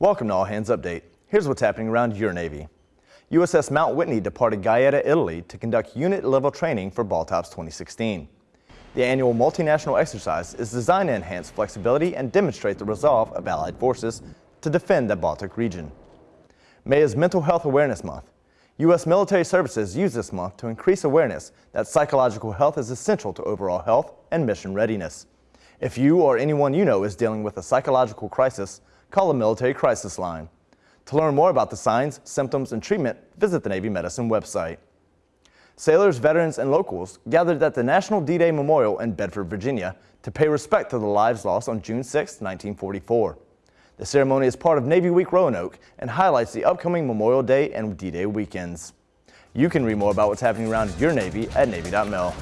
Welcome to All Hands Update. Here's what's happening around your Navy. USS Mount Whitney departed Gaeta, Italy to conduct unit-level training for BALTOPS 2016. The annual multinational exercise is designed to enhance flexibility and demonstrate the resolve of Allied forces to defend the Baltic region. May is Mental Health Awareness Month. U.S. military services use this month to increase awareness that psychological health is essential to overall health and mission readiness. If you or anyone you know is dealing with a psychological crisis, call the Military Crisis Line. To learn more about the signs, symptoms, and treatment, visit the Navy Medicine website. Sailors, veterans, and locals gathered at the National D-Day Memorial in Bedford, Virginia to pay respect to the lives lost on June 6, 1944. The ceremony is part of Navy Week Roanoke and highlights the upcoming Memorial Day and D-Day weekends. You can read more about what's happening around your Navy at Navy.mil.